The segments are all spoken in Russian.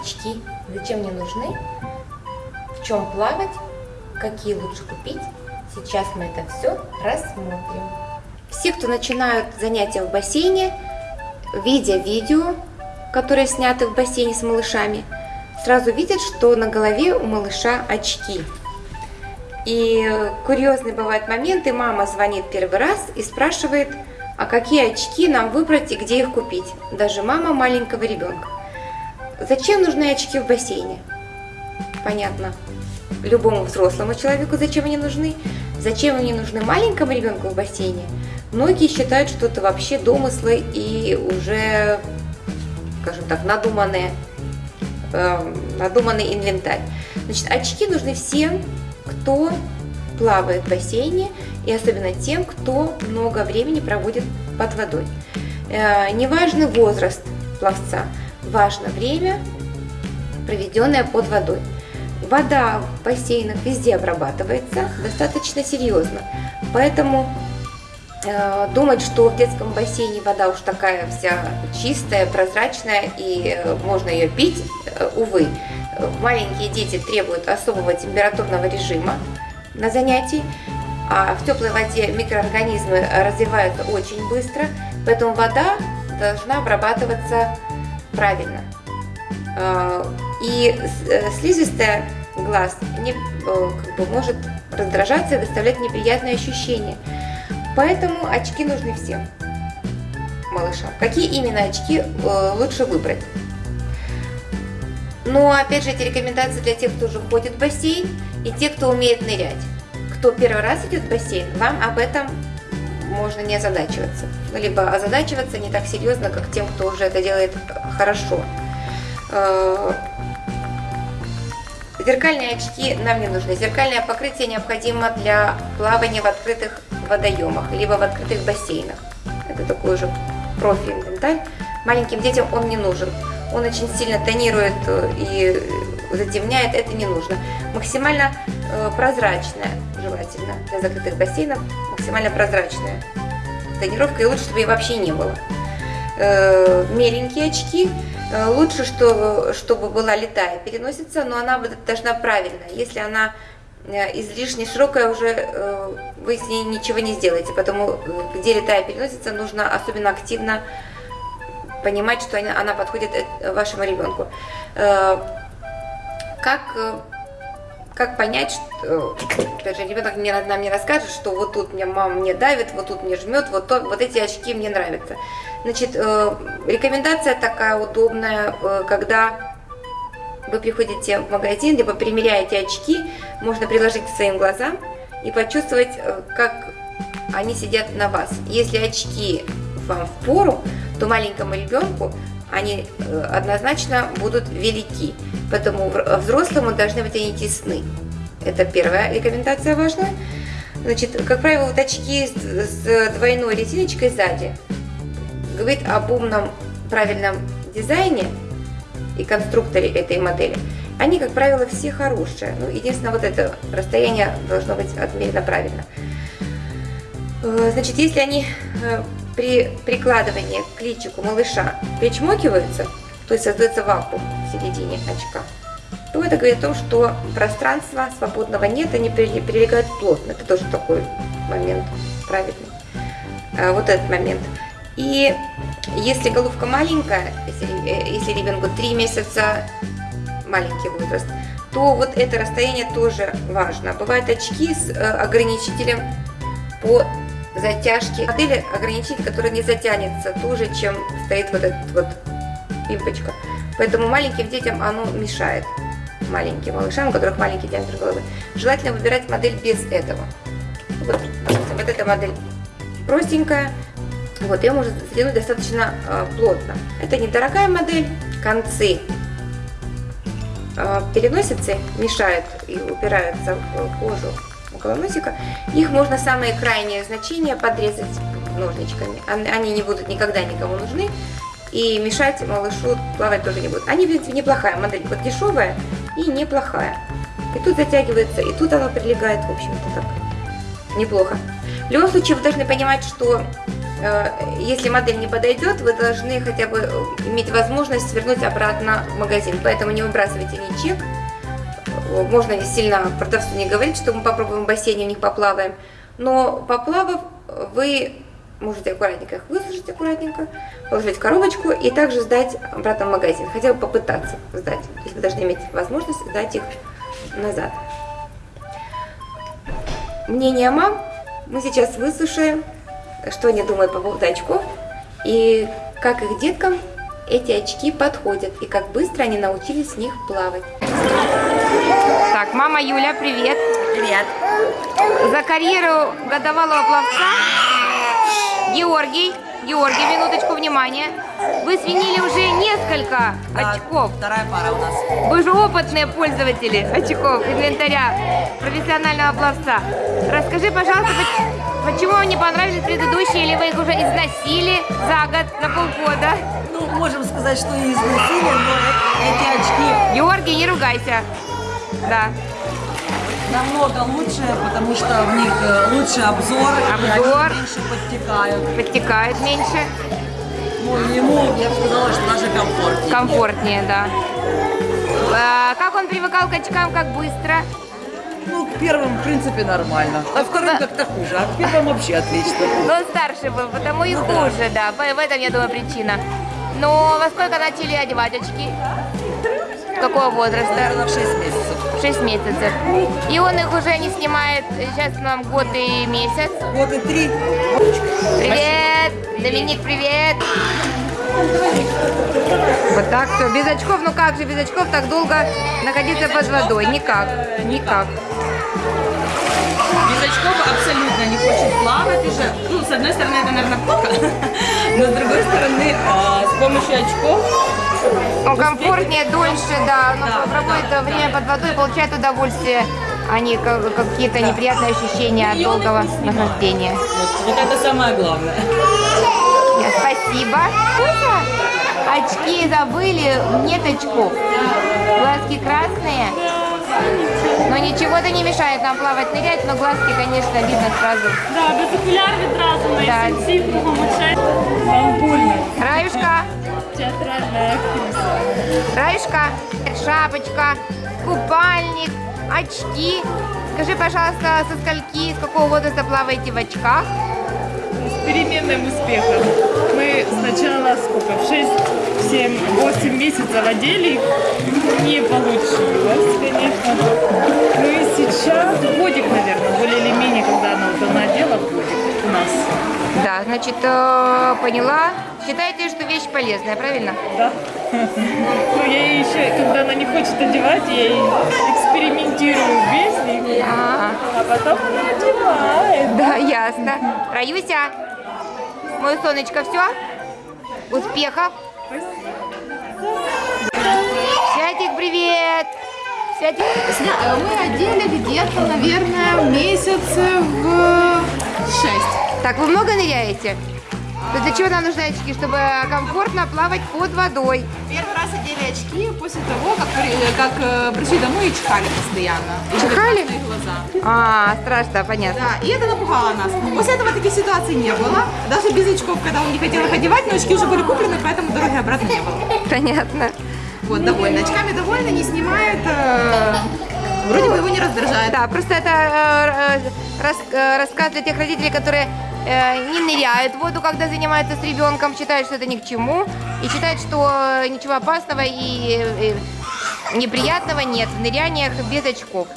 очки, зачем мне нужны, в чем плавать, какие лучше купить. Сейчас мы это все рассмотрим. Все, кто начинают занятия в бассейне, видя видео, которые сняты в бассейне с малышами, сразу видят, что на голове у малыша очки. И курьезные бывают моменты, мама звонит первый раз и спрашивает, а какие очки нам выбрать и где их купить. Даже мама маленького ребенка. Зачем нужны очки в бассейне? Понятно. Любому взрослому человеку зачем они нужны. Зачем они нужны маленькому ребенку в бассейне? Многие считают, что это вообще домыслы и уже, скажем так, надуманные, э, надуманный инвентарь. Значит, очки нужны всем, кто плавает в бассейне, и особенно тем, кто много времени проводит под водой. Э, неважно возраст пловца, важно время, проведенное под водой. Вода в бассейнах везде обрабатывается достаточно серьезно, поэтому э, думать, что в детском бассейне вода уж такая вся чистая, прозрачная и э, можно ее пить, э, увы. Маленькие дети требуют особого температурного режима на занятии, а в теплой воде микроорганизмы развиваются очень быстро, поэтому вода должна обрабатываться правильно. Э, и э, слизистая глаз не, э, как бы, может раздражаться и доставлять неприятные ощущения. Поэтому очки нужны всем малышам. Какие именно очки лучше выбрать? Но опять же эти рекомендации для тех, кто уже ходит в бассейн и те, кто умеет нырять. Кто первый раз идет в бассейн, вам об этом можно не озадачиваться. Либо озадачиваться не так серьезно, как тем, кто уже это делает хорошо. Э, зеркальные очки нам не нужны. Зеркальное покрытие необходимо для плавания в открытых водоемах, либо в открытых бассейнах. Это такой уже профи-инвентарь. Маленьким детям он не нужен. Он очень сильно тонирует э, и затемняет, это не нужно. Максимально э, прозрачная, желательно, для закрытых бассейнов, максимально прозрачная тонировка, и лучше, чтобы ее вообще не было. Меленькие очки Э, лучше, что, чтобы была летая переносится, но она должна правильная. Если она э, излишне широкая, уже э, вы с ней ничего не сделаете. Потому где летая переносится, нужно особенно активно понимать, что она подходит вашему ребенку. Как, как понять, что даже ребенок мне, нам не расскажет, что вот тут мне мама мне давит, вот тут мне жмет, вот, то, вот эти очки мне нравятся. Значит, э, рекомендация такая удобная, э, когда вы приходите в магазин, либо примеряете очки, можно приложить к своим глазам и почувствовать, э, как они сидят на вас. Если очки вам в пору, то маленькому ребенку они однозначно будут велики, поэтому взрослому должны быть они тесны. Это первая рекомендация важная. Значит, как правило, вот очки с двойной резиночкой сзади говорит об умном правильном дизайне и конструкторе этой модели, они, как правило, все хорошие. Ну, единственное, вот это расстояние должно быть отмерено правильно. Э, значит, если они э, при прикладывании к личику малыша причмокиваются, то есть создается вакуум в середине очка, то это говорит о том, что пространства свободного нет, они прилегают плотно. Это тоже такой момент правильный. Э, вот этот момент. И если головка маленькая, если, э, ребенку 3 месяца, маленький возраст, то вот это расстояние тоже важно. Бывают очки с э, ограничителем по затяжке. Модели ограничитель, который не затянется туже, чем стоит вот этот вот пимпочка. Поэтому маленьким детям оно мешает. Маленьким малышам, у которых маленький диаметр головы. Желательно выбирать модель без этого. Вот, вот эта модель простенькая, вот, ее можно затянуть достаточно э, плотно. Это недорогая модель, концы э, переносицы мешают и упираются в кожу около носика. Их можно самые крайние значения подрезать ножничками. Они не будут никогда никому нужны. И мешать малышу плавать тоже не будут. Они, в принципе, неплохая модель. Вот дешевая и неплохая. И тут затягивается, и тут она прилегает, в общем-то, так неплохо. В любом случае, вы должны понимать, что э, если модель не подойдет, вы должны хотя бы э, иметь возможность свернуть обратно в магазин. Поэтому не выбрасывайте ни чек. Можно сильно продавцу не говорить, что мы попробуем в бассейне, у них поплаваем. Но поплавав, вы можете аккуратненько их высушить, аккуратненько, положить в коробочку и также сдать обратно в магазин. Хотя бы попытаться сдать. То есть вы должны иметь возможность сдать их назад. Мнение мам мы сейчас выслушаем, что они думают по поводу очков и как их деткам эти очки подходят и как быстро они научились в них плавать. Так, мама Юля, привет. Привет. За карьеру годовалого пловца Георгий, Георгий, минуточку внимания. Вы свинили уже несколько Да, очков. Вторая пара у нас. Вы же опытные пользователи очков, инвентаря профессионального пловца. Расскажи, пожалуйста, поч- почему вам не понравились предыдущие, или вы их уже износили за год, на полгода? Ну, можем сказать, что и износили, но эти очки Георгий, не ругайся. Да. намного лучше, потому что в них э, лучше обзор, Обзор. меньше подтекают. Подтекает меньше, Ну, ему, я бы сказала, что даже комфортнее. комфортнее, да. А, как он привыкал к очкам, как быстро? Ну, к первым, в принципе, нормально. А вторым как-то хуже, а к первым вообще отлично. Но он старше был, потому и хуже, да. В в этом, я думаю, причина. Но во сколько начали одевать очки? Какого возраста? Наверное, в 6 месяцев. 6 месяцев. И он их уже не снимает, сейчас нам год и месяц. Вот и три. Привет! Доминик, привет! Вот так все. Без очков, ну как же без очков так долго находиться под водой? Никак, никак. Без очков абсолютно не хочет плавать уже. Ну, с одной стороны, это, наверное, плохо, но с другой стороны, а, с помощью очков Он комфортнее, дольше, да. Но Да, проводит да, время под водой, получает удовольствие, а не ка- какие-то неприятные ощущения от долгого нахождения. вот, вот это самое главное. Нет, Спасибо. Очки забыли, нет очков. Глазки красные. Но ничего это не мешает нам плавать, нырять, но глазки, конечно, видно сразу. Да, без окуляр відразу на Так. інтенсив кругом очей. Вам больно. Раюшка, Театральна актриса. Раюшка, шапочка, купальник, очки. Скажи, пожалуйста, со скольки, с какого возраста плаваете в очках? С переменным успехом. Мы сначала сколько? В 6, 7, 8 месяцев одели. Не получилось, конечно. Ну и сейчас годик, наверное, более или менее, когда она вот она одела, годик у нас. Да, значит, э, поняла. Считаете, что вещь полезная, правильно? Да. Ну, я ей еще, когда она не хочет одевать, я ей экспериментирую без них, А, а потом она одевает. да, ясно. Раюся, мое солнышко, все? Успехов. Святик, привет. Святик. Сня- Мы одели где-то, наверное, месяцев в. Так, вы много ныряете? То для чего нам нужны очки? Чтобы комфортно плавать под водой. Первый раз одели очки после того, как, как э, пришли домой и чихали постоянно. И Чихали? глаза. А, страшно, понятно. Да, и это напугало нас. После этого таких ситуаций не было. Даже без очков, когда он не хотел их одевать, но очки уже были куплены, поэтому дороги обратно не было. Понятно. Вот, довольны. Очками довольны, не снимает. э, Вроде бы его не раздражает. Да, просто это э, э, э, рассказ для тех родителей, которые э, не ныряют в воду, когда занимаются с ребенком, считают, что это ни к чему, и считают, что ничего опасного и э, неприятного нет в ныряниях без очков.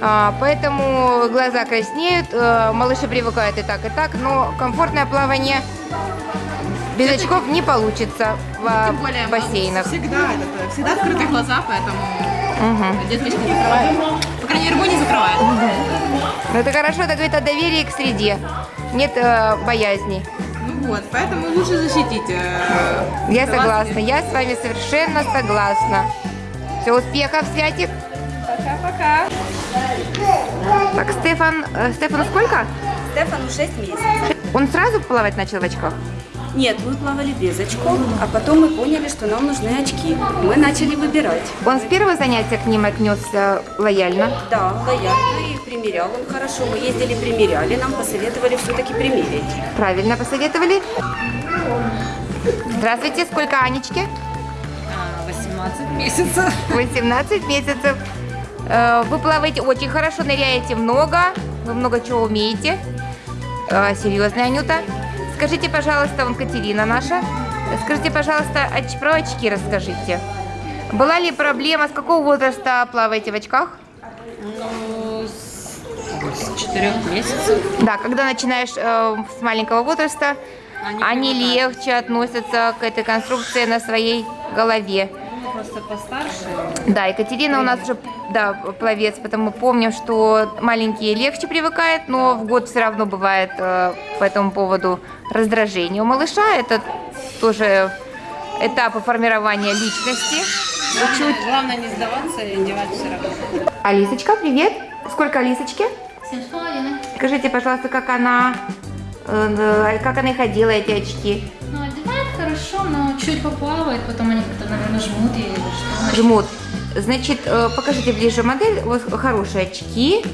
А, поэтому глаза краснеют, э, малыши привыкают и так, и так, но комфортное плавание без очков не получится в э, бассейнах. Всегда, это, всегда открытые глаза, поэтому Деточки не закрывает. По крайней мере, не закрывает. Но это хорошо, это говорит о доверии к среде. Нет э, боязни. Ну вот, поэтому лучше защитить. э, Я согласна, я с вами совершенно согласна. Все, успехов, Святик. Пока-пока. Так, Стефан, э, Стефану сколько? Стефану 6 месяцев. Он сразу плавать начал в очках? Нет, мы плавали без очков, а потом мы поняли, что нам нужны очки. Мы начали выбирать. Он с первого занятия к ним отнесся лояльно. Да, лояльно и примерял он хорошо. Мы ездили, примеряли, нам посоветовали все-таки примерить. Правильно посоветовали. Здравствуйте, сколько Анечке? 18 месяцев. 18 месяцев. Э, Вы плаваете очень хорошо, ныряете много, вы много чего умеете. Э, Серьезная Анюта. Скажите, пожалуйста, вон Катерина наша. Скажите, пожалуйста, оч- про очки расскажите. Была ли проблема, с какого возраста плаваете в очках? Ну, с, с 4 месяцев. Да, когда начинаешь э, с маленького возраста, Они они легче относятся к этой конструкции на своей голове. Просто постарше. Да, Екатерина у нас уже да, пловец, потому помним, что маленькие легче привыкают, но в год все равно бывает э, по этому поводу раздражение у малыша. Это тоже этапы формирования личности. Главное, главное не сдаваться и одевать все равно. Алисочка, привет. Сколько Алисочке? Семь с половиной. Скажите, пожалуйста, как она, э, как она ходила, эти очки? Хорошо, но чуть поплавает, потом они как-то, наверное, жмут или что. Жмут. Значит, э, покажите ближе модель. Вот хорошие очки,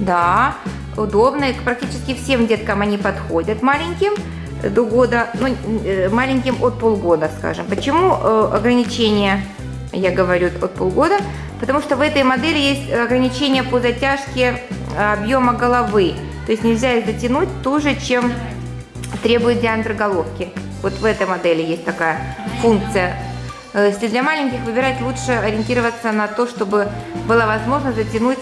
да, удобные. Практически всем деткам они подходят маленьким до года, ну, э, маленьким от полгода, скажем. Почему э, ограничение, я говорю, от полгода? Потому что в этой модели есть ограничение по затяжке объема головы. То есть нельзя их затянуть туже, чем требует диаметр головки. Вот в этой модели есть такая функция. Э, Если для маленьких выбирать, лучше ориентироваться на то, чтобы было возможно затянуть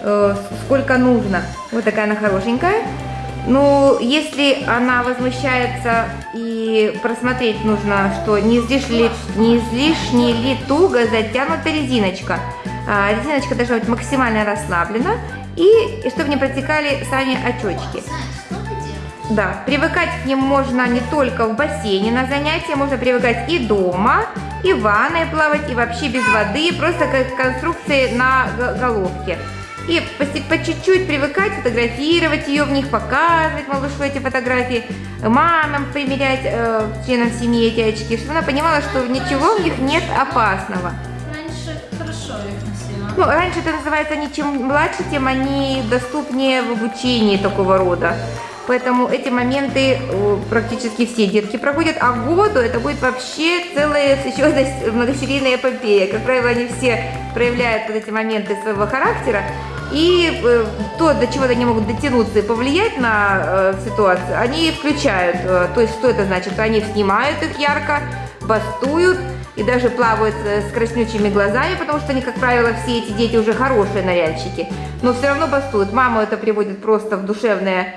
э, сколько нужно. Вот такая она хорошенькая. Ну, если она возмущается и просмотреть нужно, что не излишне ли, не излишне ли туго затянута резиночка. А, резиночка должна быть максимально расслаблена и, и чтобы не протекали сами очечки. Да, привыкать к ним можно не только в бассейне на занятия, можно привыкать и дома, и в ванной плавать, и вообще без воды, просто как конструкции на головке. И по чуть-чуть привыкать, фотографировать ее в них, показывать малышу эти фотографии, мамам примерять э, членам семьи эти очки, чтобы она понимала, что ничего в них нет опасного. Раньше хорошо их носила. Ну, раньше это называется, они чем младше, тем они доступнее в обучении такого рода. Поэтому эти моменты э, практически все детки проходят, а году это будет вообще целая еще одна многосерийная эпопея. Как правило, они все проявляют вот эти моменты своего характера, и э, то, до чего они могут дотянуться и повлиять на э, ситуацию, они включают. То есть, что это значит? Они снимают их ярко, бастуют, и даже плавают с краснючими глазами, потому что они, как правило, все эти дети уже хорошие ныряльщики, но все равно бастуют. Маму это приводит просто в душевное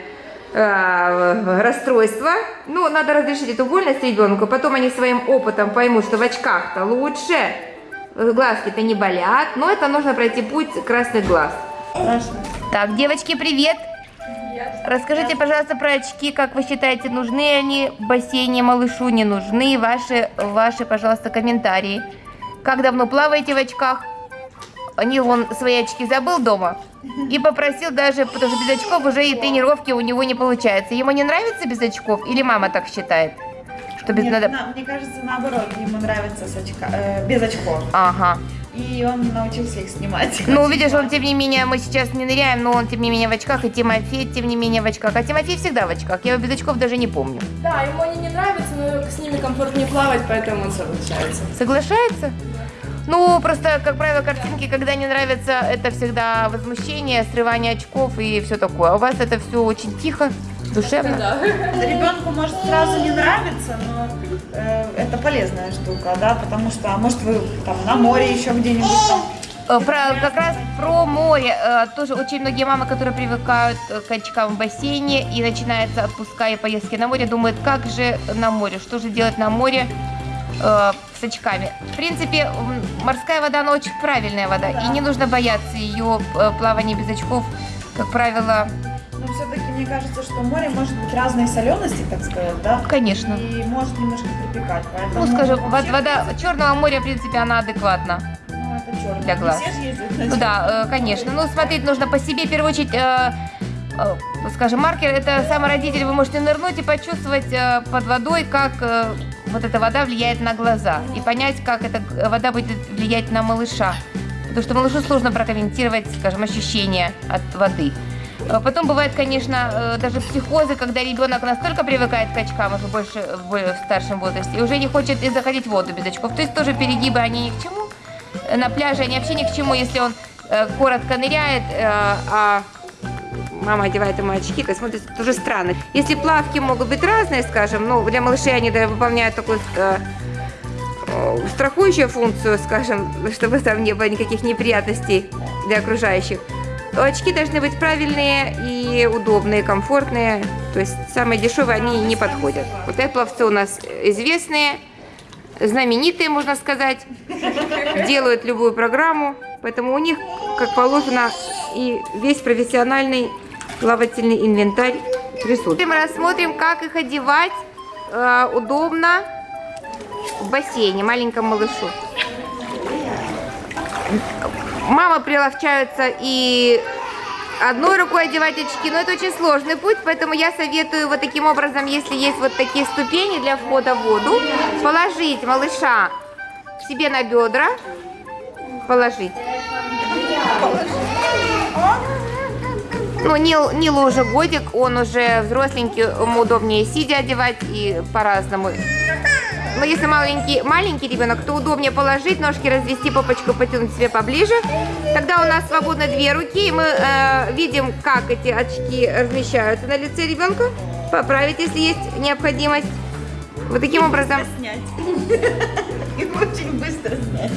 э, расстройство. Ну, надо разрешить эту вольность ребенку, потом они своим опытом поймут, что в очках-то лучше, глазки-то не болят, но это нужно пройти путь красных глаз. Так, девочки, привет! Расскажите, пожалуйста, про очки, как вы считаете, нужны они в бассейне малышу, не нужны? Ваши, ваши, пожалуйста, комментарии. Как давно плаваете в очках? Нил, он свои очки забыл дома и попросил даже, потому что без очков уже и тренировки у него не получается. Ему не нравится без очков или мама так считает? Что без Нет, надо... на- мне кажется, наоборот, ему нравится с очка- э, без очков. Ага. И он научился их снимать. Ну, видишь, он, тем не менее, мы сейчас не ныряем, но он, тем не менее, в очках, и Тимофей, тем не менее, в очках. А Тимофей всегда в очках. Я его без очков даже не помню. Да, ему они не нравятся, но с ними комфортнее плавать, поэтому он соглашается. Соглашается? Ну, просто, как правило, картинки, когда не нравятся, это всегда возмущение, срывание очков и все такое. А у вас это все очень тихо, душевно. Ребенку может сразу не нравиться, но э, это полезная штука, да, потому что, а может вы там на море еще где-нибудь там. Э, Про, как раз про море. э, Тоже очень многие мамы, которые привыкают э, к очкам в бассейне и начинается отпуска и поездки на море, думают, как же на море, что же делать на море с очками. В принципе, морская вода, она очень правильная вода, и не нужно бояться ее э, плавания без очков. Как правило, Но все-таки мне кажется, что море может быть разной солености, так сказать, да, конечно. и может немножко припекать, поэтому... Ну, скажем, вообще, вод- вода Черного моря, в принципе, она адекватна. Ну, это для глаз. Все же ездят на Ну да, э, конечно. Ну, смотреть нужно по себе. В первую очередь, э, э, скажем, маркер это самородитель, вы можете нырнуть и почувствовать э, под водой, как вот эта вода влияет на глаза, и понять, как эта вода будет влиять на малыша. Потому что малышу сложно прокомментировать, скажем, ощущения от воды. Э, Потом бывает, конечно, э, даже психозы, когда ребенок настолько привыкает к очкам уже больше в старшем возрасте и уже не хочет и заходить в воду без очков. То есть тоже перегибы, они ни к чему. Э, На пляже они вообще ни к чему, если он коротко ныряет, а мама одевает ему очки, то смотрится тоже странно. Если плавки могут быть разные, скажем, ну, для малышей они да, выполняют такую э, э, страхующую функцию, скажем, чтобы там не было никаких неприятностей для окружающих, то очки должны быть правильные и удобные, комфортные. То есть самые дешевые они не подходят. Вот эти пловцы у нас известные, знаменитые, можно сказать, делают любую программу, поэтому у них, как положено, и весь профессиональный плавательный инвентарь присутствует. Мы рассмотрим, как их одевать э, удобно в бассейне маленькому малышу. Мамы приловчаются и одной рукой одевать очки, но это очень сложный путь, поэтому я советую вот таким образом, если есть вот такие ступени для входа в воду, положить малыша себе на бедра, положить. Ну, Нил, Нилу уже годик, он уже взросленький, ему удобнее сидя одевать и по-разному. Но если маленький, маленький ребенок, то удобнее положить, ножки развести, попочку потянуть себе поближе. Тогда у нас свободно две руки, и мы э, видим, как эти очки размещаются на лице ребенка. Поправить, если есть необходимость. Вот таким образом. Снять. Их очень быстро снять.